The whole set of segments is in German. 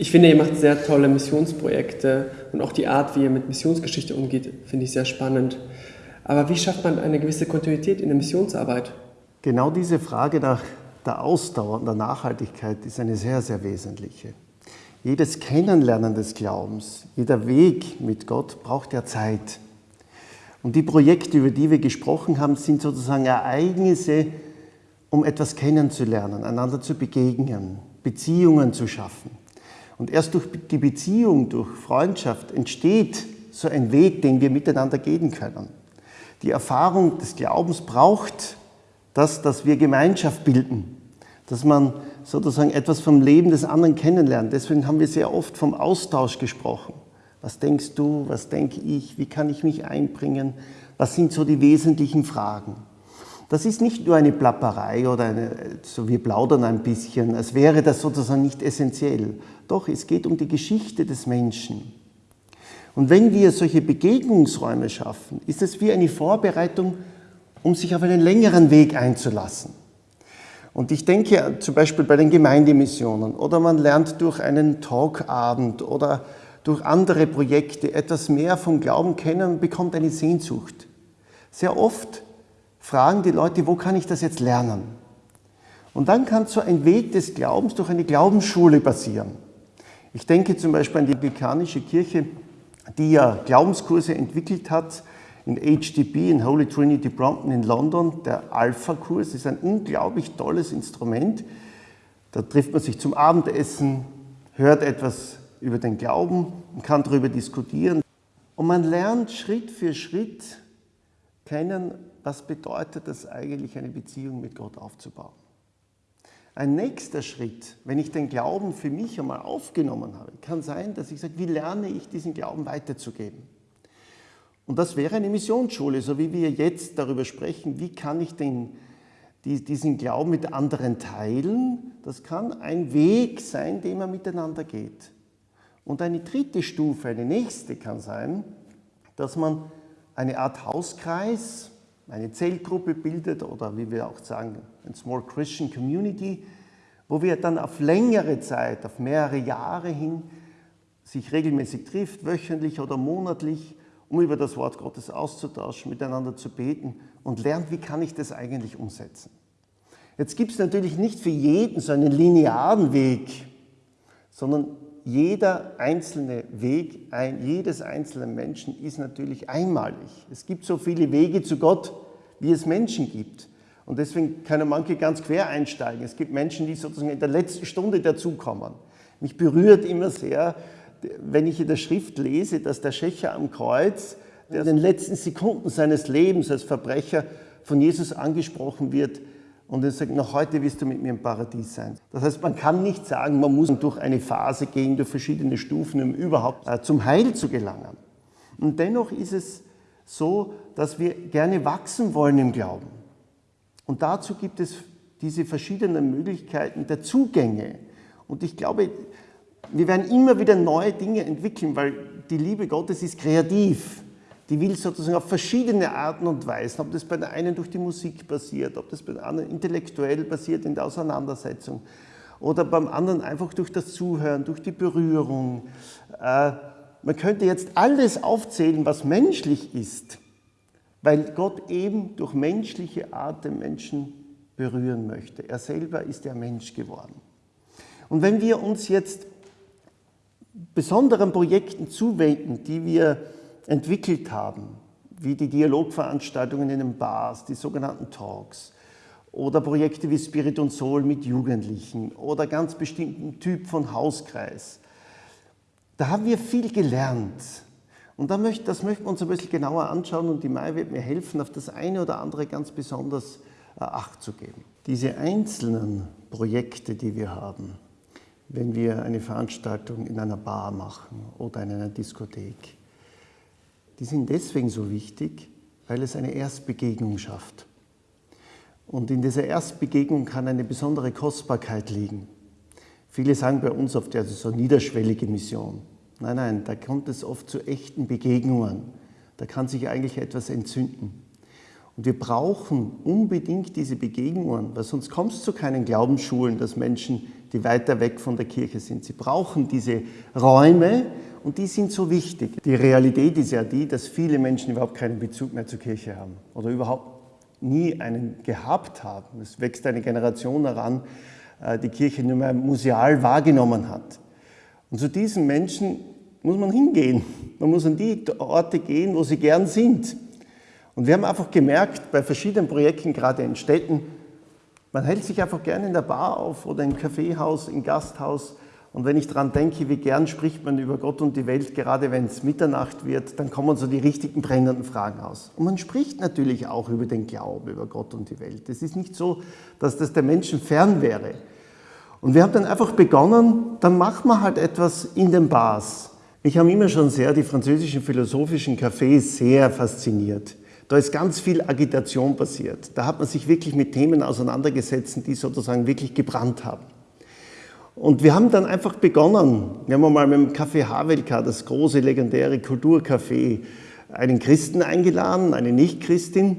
Ich finde, ihr macht sehr tolle Missionsprojekte und auch die Art, wie ihr mit Missionsgeschichte umgeht, finde ich sehr spannend. Aber wie schafft man eine gewisse Kontinuität in der Missionsarbeit? Genau diese Frage nach der Ausdauer und der Nachhaltigkeit ist eine sehr, sehr wesentliche. Jedes Kennenlernen des Glaubens, jeder Weg mit Gott braucht ja Zeit. Und die Projekte, über die wir gesprochen haben, sind sozusagen Ereignisse, um etwas kennenzulernen, einander zu begegnen, Beziehungen zu schaffen. Und erst durch die Beziehung, durch Freundschaft entsteht so ein Weg, den wir miteinander gehen können. Die Erfahrung des Glaubens braucht das, dass wir Gemeinschaft bilden, dass man sozusagen etwas vom Leben des anderen kennenlernt. Deswegen haben wir sehr oft vom Austausch gesprochen. Was denkst du, was denke ich, wie kann ich mich einbringen, was sind so die wesentlichen Fragen. Das ist nicht nur eine Plapperei oder eine, so wir plaudern ein bisschen, als wäre das sozusagen nicht essentiell. Doch, es geht um die Geschichte des Menschen. Und wenn wir solche Begegnungsräume schaffen, ist es wie eine Vorbereitung, um sich auf einen längeren Weg einzulassen. Und ich denke zum Beispiel bei den Gemeindemissionen oder man lernt durch einen Talkabend oder durch andere Projekte etwas mehr vom Glauben kennen und bekommt eine Sehnsucht. Sehr oft fragen die Leute, wo kann ich das jetzt lernen? Und dann kann so ein Weg des Glaubens durch eine Glaubensschule passieren. Ich denke zum Beispiel an die Anglikanische Kirche, die ja Glaubenskurse entwickelt hat, in HTB, in Holy Trinity Brompton in London. Der Alpha-Kurs ist ein unglaublich tolles Instrument. Da trifft man sich zum Abendessen, hört etwas über den Glauben und kann darüber diskutieren. Und man lernt Schritt für Schritt kennen, was bedeutet es eigentlich, eine Beziehung mit Gott aufzubauen. Ein nächster Schritt, wenn ich den Glauben für mich einmal aufgenommen habe, kann sein, dass ich sage, wie lerne ich diesen Glauben weiterzugeben? Und das wäre eine Missionsschule, so wie wir jetzt darüber sprechen, wie kann ich den, diesen Glauben mit anderen teilen. Das kann ein Weg sein, den man miteinander geht. Und eine dritte Stufe, eine nächste kann sein, dass man eine Art Hauskreis, eine Zellgruppe bildet oder wie wir auch sagen, ein Small Christian Community, wo wir dann auf längere Zeit, auf mehrere Jahre hin sich regelmäßig trifft, wöchentlich oder monatlich um über das Wort Gottes auszutauschen, miteinander zu beten und lernt, wie kann ich das eigentlich umsetzen. Jetzt gibt es natürlich nicht für jeden so einen linearen Weg, sondern jeder einzelne Weg, ein, jedes einzelne Menschen ist natürlich einmalig. Es gibt so viele Wege zu Gott, wie es Menschen gibt. Und deswegen können manche ganz quer einsteigen. Es gibt Menschen, die sozusagen in der letzten Stunde dazukommen. Mich berührt immer sehr, wenn ich in der Schrift lese, dass der Schächer am Kreuz, der in den letzten Sekunden seines Lebens als Verbrecher von Jesus angesprochen wird und er sagt, noch heute wirst du mit mir im Paradies sein. Das heißt, man kann nicht sagen, man muss durch eine Phase gehen, durch verschiedene Stufen, um überhaupt äh, zum Heil zu gelangen. Und dennoch ist es so, dass wir gerne wachsen wollen im Glauben. Und dazu gibt es diese verschiedenen Möglichkeiten der Zugänge. Und ich glaube, wir werden immer wieder neue Dinge entwickeln, weil die Liebe Gottes ist kreativ. Die will sozusagen auf verschiedene Arten und Weisen, ob das bei der einen durch die Musik passiert, ob das bei der anderen intellektuell passiert in der Auseinandersetzung oder beim anderen einfach durch das Zuhören, durch die Berührung. Äh, man könnte jetzt alles aufzählen, was menschlich ist, weil Gott eben durch menschliche Art den Menschen berühren möchte. Er selber ist der Mensch geworden. Und wenn wir uns jetzt besonderen Projekten zuwenden, die wir entwickelt haben, wie die Dialogveranstaltungen in den Bars, die sogenannten Talks, oder Projekte wie Spirit und Soul mit Jugendlichen oder ganz bestimmten Typ von Hauskreis. Da haben wir viel gelernt. Und das möchten wir uns ein bisschen genauer anschauen und die Mai wird mir helfen, auf das eine oder andere ganz besonders äh, Acht zu geben. Diese einzelnen Projekte, die wir haben, wenn wir eine Veranstaltung in einer Bar machen oder in einer Diskothek. Die sind deswegen so wichtig, weil es eine Erstbegegnung schafft. Und in dieser Erstbegegnung kann eine besondere Kostbarkeit liegen. Viele sagen bei uns oft, ja, das ist so eine niederschwellige Mission. Nein, nein, da kommt es oft zu echten Begegnungen. Da kann sich eigentlich etwas entzünden. Und wir brauchen unbedingt diese Begegnungen, weil sonst kommt es zu keinen Glaubensschulen, dass Menschen die weiter weg von der Kirche sind. Sie brauchen diese Räume und die sind so wichtig. Die Realität ist ja die, dass viele Menschen überhaupt keinen Bezug mehr zur Kirche haben oder überhaupt nie einen gehabt haben. Es wächst eine Generation heran, äh, die Kirche nur mehr museal wahrgenommen hat. Und zu diesen Menschen muss man hingehen. Man muss an die Orte gehen, wo sie gern sind. Und wir haben einfach gemerkt, bei verschiedenen Projekten, gerade in Städten, man hält sich einfach gerne in der Bar auf oder im Kaffeehaus, im Gasthaus. Und wenn ich daran denke, wie gern spricht man über Gott und die Welt, gerade wenn es Mitternacht wird, dann kommen so die richtigen brennenden Fragen aus. Und man spricht natürlich auch über den Glauben, über Gott und die Welt. Es ist nicht so, dass das der Menschen fern wäre. Und wir haben dann einfach begonnen, dann machen wir halt etwas in den Bars. Mich haben immer schon sehr die französischen philosophischen Cafés sehr fasziniert. Da ist ganz viel Agitation passiert. Da hat man sich wirklich mit Themen auseinandergesetzt, die sozusagen wirklich gebrannt haben. Und wir haben dann einfach begonnen. Wir haben mal mit dem Café Havelka, das große legendäre Kulturcafé, einen Christen eingeladen, eine Nicht-Christin.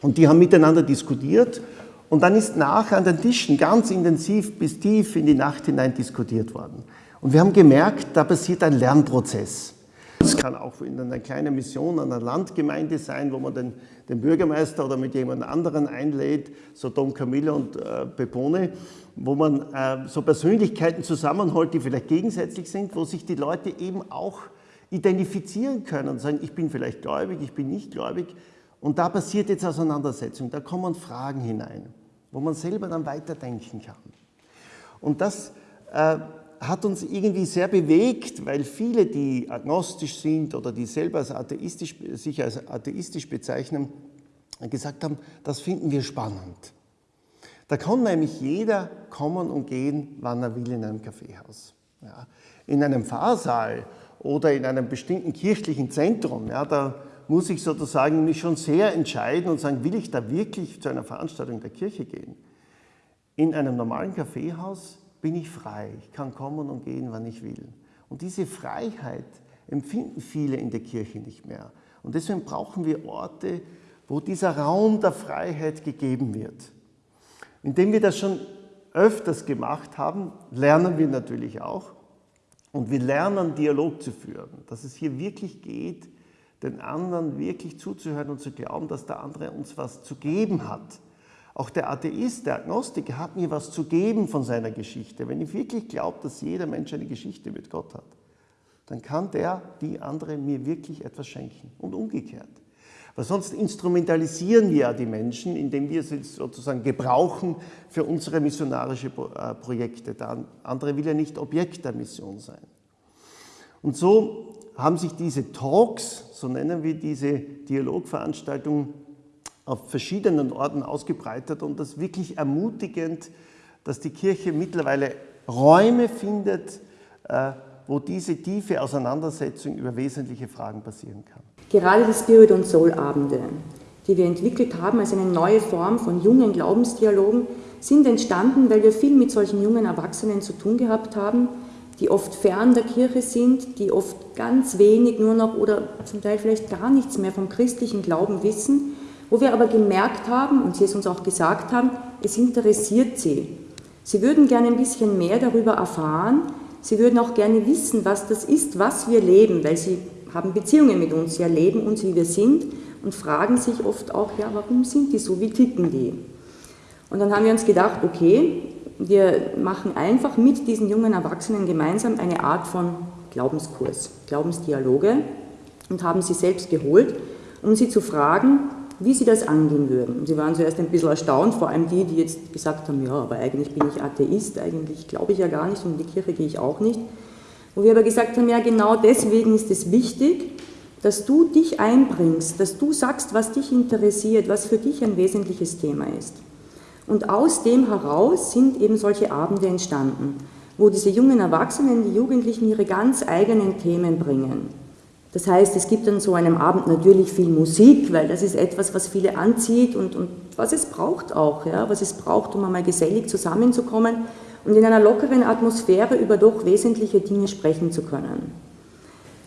Und die haben miteinander diskutiert. Und dann ist nachher an den Tischen ganz intensiv bis tief in die Nacht hinein diskutiert worden. Und wir haben gemerkt, da passiert ein Lernprozess. Es kann auch in einer kleinen Mission einer Landgemeinde sein, wo man den, den Bürgermeister oder mit jemand anderen einlädt, so Dom Camilla und äh, Pepone, wo man äh, so Persönlichkeiten zusammenholt, die vielleicht gegensätzlich sind, wo sich die Leute eben auch identifizieren können und sagen, ich bin vielleicht gläubig, ich bin nicht gläubig. Und da passiert jetzt Auseinandersetzung, da kommen Fragen hinein, wo man selber dann weiterdenken kann. Und das äh, hat uns irgendwie sehr bewegt, weil viele, die agnostisch sind oder die selber als atheistisch, sich als atheistisch bezeichnen, gesagt haben, das finden wir spannend. Da kann nämlich jeder kommen und gehen, wann er will in einem Kaffeehaus. Ja. In einem Pfarrsaal oder in einem bestimmten kirchlichen Zentrum, ja, da muss ich sozusagen mich schon sehr entscheiden und sagen, will ich da wirklich zu einer Veranstaltung der Kirche gehen? In einem normalen Kaffeehaus bin ich frei. Ich kann kommen und gehen, wann ich will. Und diese Freiheit empfinden viele in der Kirche nicht mehr. Und deswegen brauchen wir Orte, wo dieser Raum der Freiheit gegeben wird. Indem wir das schon öfters gemacht haben, lernen wir natürlich auch. Und wir lernen, Dialog zu führen. Dass es hier wirklich geht, den anderen wirklich zuzuhören und zu glauben, dass der andere uns was zu geben hat. Auch der Atheist, der Agnostiker hat mir was zu geben von seiner Geschichte. Wenn ich wirklich glaube, dass jeder Mensch eine Geschichte mit Gott hat, dann kann der, die andere mir wirklich etwas schenken und umgekehrt. Weil sonst instrumentalisieren wir ja die Menschen, indem wir sie sozusagen gebrauchen für unsere missionarische äh, Projekte. Der andere will ja nicht Objekt der Mission sein. Und so haben sich diese Talks, so nennen wir diese Dialogveranstaltungen, auf verschiedenen Orten ausgebreitet und das wirklich ermutigend, dass die Kirche mittlerweile Räume findet, äh, wo diese tiefe Auseinandersetzung über wesentliche Fragen passieren kann. Gerade die Spirit- und Soul-Abende, die wir entwickelt haben als eine neue Form von jungen Glaubensdialogen, sind entstanden, weil wir viel mit solchen jungen Erwachsenen zu tun gehabt haben, die oft fern der Kirche sind, die oft ganz wenig nur noch oder zum Teil vielleicht gar nichts mehr vom christlichen Glauben wissen wo wir aber gemerkt haben und Sie es uns auch gesagt haben, es interessiert Sie. Sie würden gerne ein bisschen mehr darüber erfahren. Sie würden auch gerne wissen, was das ist, was wir leben, weil Sie haben Beziehungen mit uns, Sie erleben uns, wie wir sind und fragen sich oft auch, ja, warum sind die so, wie ticken die? Und dann haben wir uns gedacht, okay, wir machen einfach mit diesen jungen Erwachsenen gemeinsam eine Art von Glaubenskurs, Glaubensdialoge und haben sie selbst geholt, um sie zu fragen, wie sie das angehen würden. Sie waren zuerst ein bisschen erstaunt, vor allem die, die jetzt gesagt haben, ja, aber eigentlich bin ich Atheist, eigentlich glaube ich ja gar nicht und in die Kirche gehe ich auch nicht. Wo wir aber gesagt haben, ja, genau deswegen ist es wichtig, dass du dich einbringst, dass du sagst, was dich interessiert, was für dich ein wesentliches Thema ist. Und aus dem heraus sind eben solche Abende entstanden, wo diese jungen Erwachsenen, die Jugendlichen ihre ganz eigenen Themen bringen. Das heißt, es gibt an so einem Abend natürlich viel Musik, weil das ist etwas, was viele anzieht und, und was es braucht auch, ja, was es braucht, um einmal gesellig zusammenzukommen und in einer lockeren Atmosphäre über doch wesentliche Dinge sprechen zu können.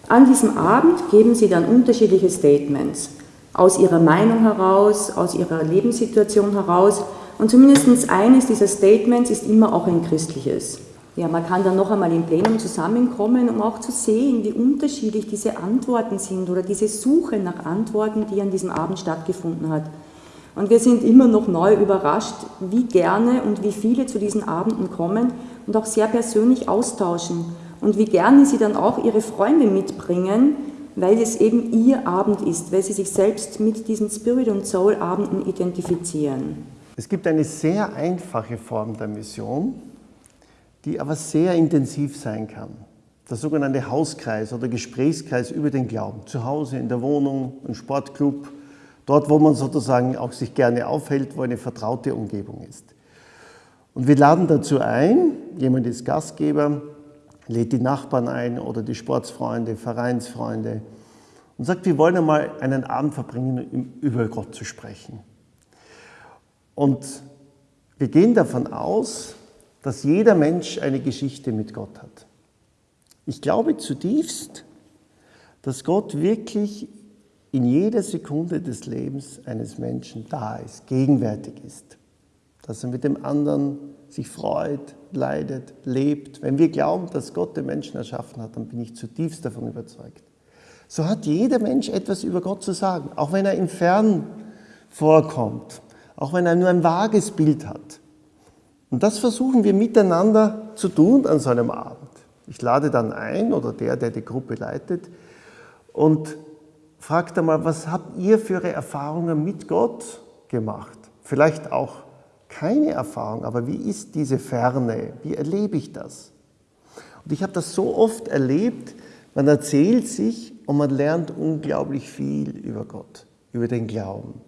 An diesem Abend geben sie dann unterschiedliche Statements aus ihrer Meinung heraus, aus ihrer Lebenssituation heraus Und zumindest eines dieser Statements ist immer auch ein christliches. Ja, man kann dann noch einmal im Plenum zusammenkommen, um auch zu sehen, wie unterschiedlich diese Antworten sind oder diese Suche nach Antworten, die an diesem Abend stattgefunden hat. Und wir sind immer noch neu überrascht, wie gerne und wie viele zu diesen Abenden kommen und auch sehr persönlich austauschen und wie gerne sie dann auch ihre Freunde mitbringen, weil es eben ihr Abend ist, weil sie sich selbst mit diesen Spirit- und Soul-Abenden identifizieren. Es gibt eine sehr einfache Form der Mission, die aber sehr intensiv sein kann. Der sogenannte Hauskreis oder Gesprächskreis über den Glauben. Zu Hause, in der Wohnung, im Sportclub, dort, wo man sozusagen auch sich gerne aufhält, wo eine vertraute Umgebung ist. Und wir laden dazu ein, jemand ist Gastgeber, lädt die Nachbarn ein oder die Sportsfreunde, Vereinsfreunde und sagt, wir wollen einmal einen Abend verbringen, um über Gott zu sprechen. Und wir gehen davon aus, dass jeder Mensch eine Geschichte mit Gott hat. Ich glaube zutiefst, dass Gott wirklich in jeder Sekunde des Lebens eines Menschen da ist, gegenwärtig ist, dass er mit dem anderen sich freut, leidet, lebt. Wenn wir glauben, dass Gott den Menschen erschaffen hat, dann bin ich zutiefst davon überzeugt. So hat jeder Mensch etwas über Gott zu sagen, auch wenn er im Fern vorkommt, auch wenn er nur ein vages Bild hat. Und das versuchen wir miteinander zu tun an so einem Abend. Ich lade dann ein oder der, der die Gruppe leitet und fragt einmal, was habt ihr für Erfahrungen mit Gott gemacht? Vielleicht auch keine Erfahrung, aber wie ist diese Ferne? Wie erlebe ich das? Und ich habe das so oft erlebt, man erzählt sich und man lernt unglaublich viel über Gott, über den Glauben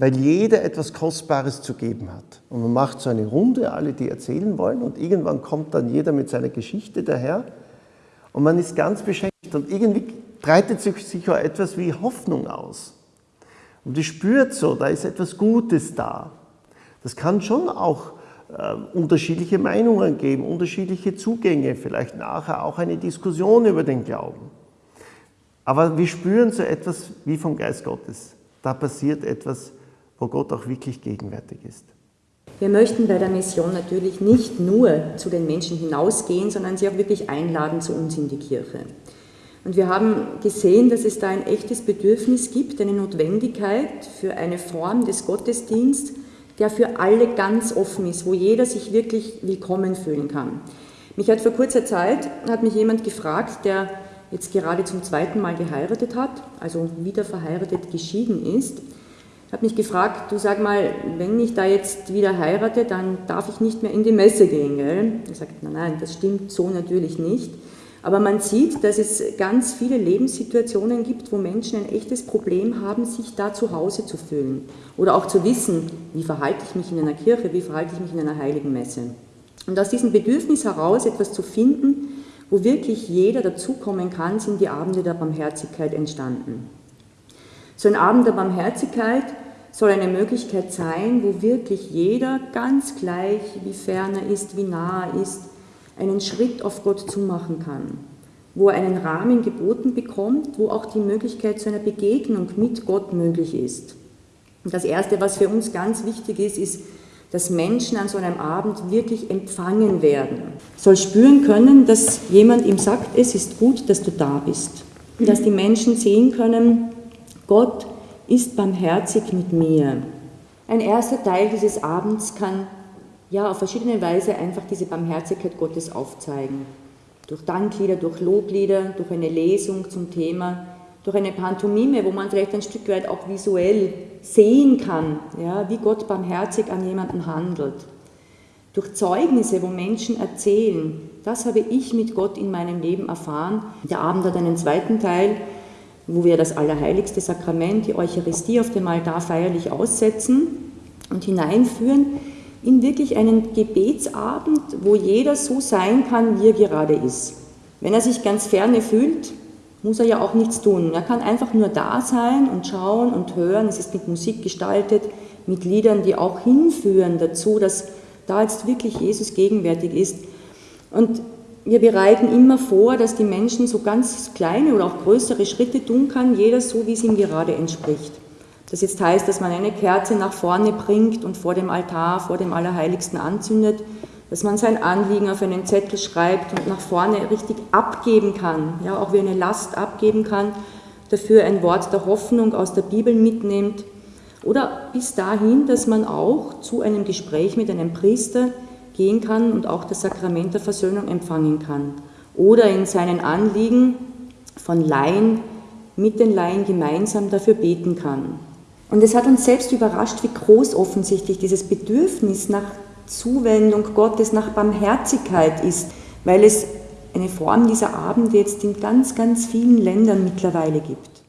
weil jeder etwas Kostbares zu geben hat. Und man macht so eine Runde, alle, die erzählen wollen, und irgendwann kommt dann jeder mit seiner Geschichte daher und man ist ganz beschäftigt und irgendwie breitet sich sicher etwas wie Hoffnung aus. Und die spürt so, da ist etwas Gutes da. Das kann schon auch äh, unterschiedliche Meinungen geben, unterschiedliche Zugänge, vielleicht nachher auch eine Diskussion über den Glauben. Aber wir spüren so etwas wie vom Geist Gottes. Da passiert etwas wo Gott auch wirklich gegenwärtig ist. Wir möchten bei der Mission natürlich nicht nur zu den Menschen hinausgehen, sondern sie auch wirklich einladen zu uns in die Kirche. Und wir haben gesehen, dass es da ein echtes Bedürfnis gibt, eine Notwendigkeit für eine Form des Gottesdienstes, der für alle ganz offen ist, wo jeder sich wirklich willkommen fühlen kann. Mich hat vor kurzer Zeit hat mich jemand gefragt, der jetzt gerade zum zweiten Mal geheiratet hat, also wieder verheiratet geschieden ist, ich habe mich gefragt, du sag mal, wenn ich da jetzt wieder heirate, dann darf ich nicht mehr in die Messe gehen, gell? Er sagt, nein, nein, das stimmt so natürlich nicht. Aber man sieht, dass es ganz viele Lebenssituationen gibt, wo Menschen ein echtes Problem haben, sich da zu Hause zu fühlen. Oder auch zu wissen, wie verhalte ich mich in einer Kirche, wie verhalte ich mich in einer heiligen Messe. Und aus diesem Bedürfnis heraus, etwas zu finden, wo wirklich jeder dazukommen kann, sind die Abende der Barmherzigkeit entstanden. So ein Abend der Barmherzigkeit soll eine Möglichkeit sein, wo wirklich jeder ganz gleich, wie fern er ist, wie nah er ist, einen Schritt auf Gott zumachen kann, wo er einen Rahmen geboten bekommt, wo auch die Möglichkeit zu einer Begegnung mit Gott möglich ist. Und das Erste, was für uns ganz wichtig ist, ist, dass Menschen an so einem Abend wirklich empfangen werden. Soll spüren können, dass jemand ihm sagt, es ist gut, dass du da bist. Dass die Menschen sehen können, Gott ist barmherzig mit mir. Ein erster Teil dieses Abends kann ja auf verschiedene Weise einfach diese Barmherzigkeit Gottes aufzeigen. Durch Danklieder, durch Loblieder, durch eine Lesung zum Thema, durch eine Pantomime, wo man vielleicht ein Stück weit auch visuell sehen kann, ja, wie Gott barmherzig an jemanden handelt. Durch Zeugnisse, wo Menschen erzählen, das habe ich mit Gott in meinem Leben erfahren. Der Abend hat einen zweiten Teil, wo wir das allerheiligste Sakrament, die Eucharistie auf dem Altar feierlich aussetzen und hineinführen in wirklich einen Gebetsabend, wo jeder so sein kann, wie er gerade ist. Wenn er sich ganz ferne fühlt, muss er ja auch nichts tun. Er kann einfach nur da sein und schauen und hören. Es ist mit Musik gestaltet, mit Liedern, die auch hinführen dazu, dass da jetzt wirklich Jesus gegenwärtig ist. Und wir bereiten immer vor, dass die Menschen so ganz kleine oder auch größere Schritte tun kann, jeder so, wie es ihm gerade entspricht. Das jetzt heißt, dass man eine Kerze nach vorne bringt und vor dem Altar, vor dem Allerheiligsten anzündet, dass man sein Anliegen auf einen Zettel schreibt und nach vorne richtig abgeben kann, ja, auch wie eine Last abgeben kann, dafür ein Wort der Hoffnung aus der Bibel mitnimmt oder bis dahin, dass man auch zu einem Gespräch mit einem Priester gehen kann und auch das Sakrament der Versöhnung empfangen kann oder in seinen Anliegen von Laien mit den Laien gemeinsam dafür beten kann. Und es hat uns selbst überrascht, wie groß offensichtlich dieses Bedürfnis nach Zuwendung Gottes, nach Barmherzigkeit ist, weil es eine Form dieser Abende jetzt in ganz, ganz vielen Ländern mittlerweile gibt.